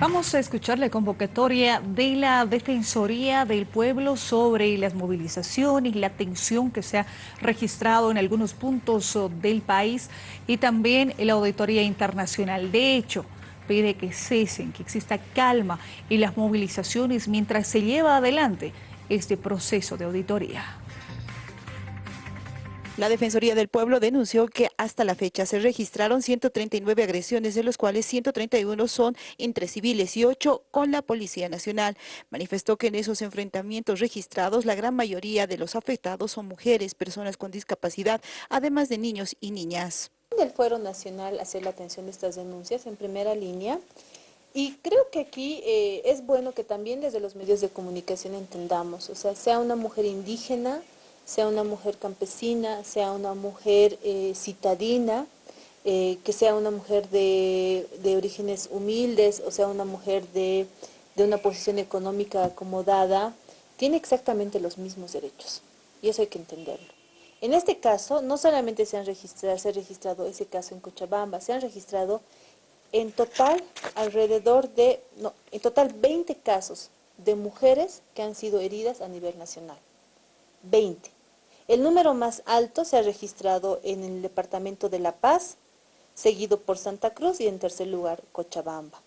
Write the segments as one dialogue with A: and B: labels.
A: Vamos a escuchar la convocatoria de la Defensoría del Pueblo sobre las movilizaciones, la tensión que se ha registrado en algunos puntos oh, del país y también la Auditoría Internacional. De hecho, pide que cesen, que exista calma en las movilizaciones mientras se lleva adelante este proceso de auditoría.
B: La Defensoría del Pueblo denunció que hasta la fecha se registraron 139 agresiones, de los cuales 131 son entre civiles y 8 con la Policía Nacional. Manifestó que en esos enfrentamientos registrados la gran mayoría de los afectados son mujeres, personas con discapacidad, además de niños y niñas.
C: El Fuero Nacional hacer la atención de estas denuncias en primera línea y creo que aquí eh, es bueno que también desde los medios de comunicación entendamos, o sea, sea una mujer indígena, sea una mujer campesina, sea una mujer eh, citadina, eh, que sea una mujer de, orígenes humildes, o sea una mujer de, una posición económica acomodada, tiene exactamente los mismos derechos. Y eso hay que entenderlo. En este caso, no solamente se han registrado, se ha registrado ese caso en Cochabamba, se han registrado en total alrededor de, no, en total 20 casos de mujeres que han sido heridas a nivel nacional. 20. El número más alto se ha registrado en el departamento de La Paz, seguido por Santa Cruz y en tercer lugar Cochabamba.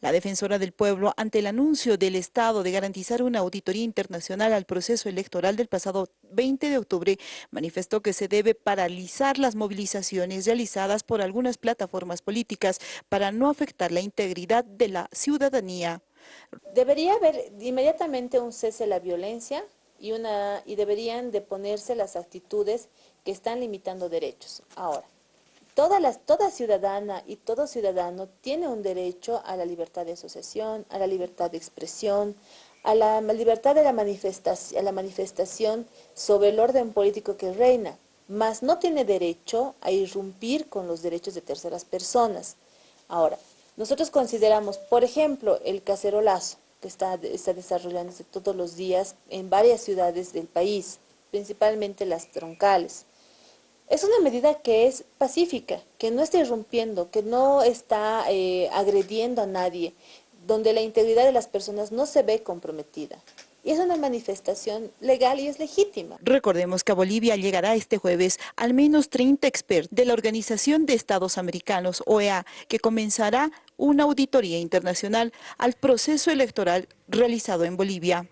B: la defensora del pueblo, ante el anuncio del Estado de garantizar una auditoría internacional al proceso electoral del pasado 20 de octubre, manifestó que se debe paralizar las movilizaciones realizadas por algunas plataformas políticas para no afectar la integridad de la ciudadanía.
C: Debería haber inmediatamente un cese de la violencia, y, una, y deberían de ponerse las actitudes que están limitando derechos. Ahora, toda, las, toda ciudadana y todo ciudadano tiene un derecho a la libertad de asociación, a la libertad de expresión, a la libertad de la manifestación, a la manifestación sobre el orden político que reina, mas no tiene derecho a irrumpir con los derechos de terceras personas. Ahora, nosotros consideramos, por ejemplo, el cacerolazo, que está, desarrollándose todos los días en varias ciudades del país, principalmente las troncales. Es una medida que es pacífica, que no está irrumpiendo, que no está eh, agrediendo a nadie, donde la integridad de las personas no se ve comprometida. Y es una manifestación legal y es legítima.
B: Recordemos que a Bolivia llegará este jueves al menos 30 expertos de la Organización de Estados Americanos, OEA, que comenzará una auditoría internacional al proceso electoral realizado en Bolivia.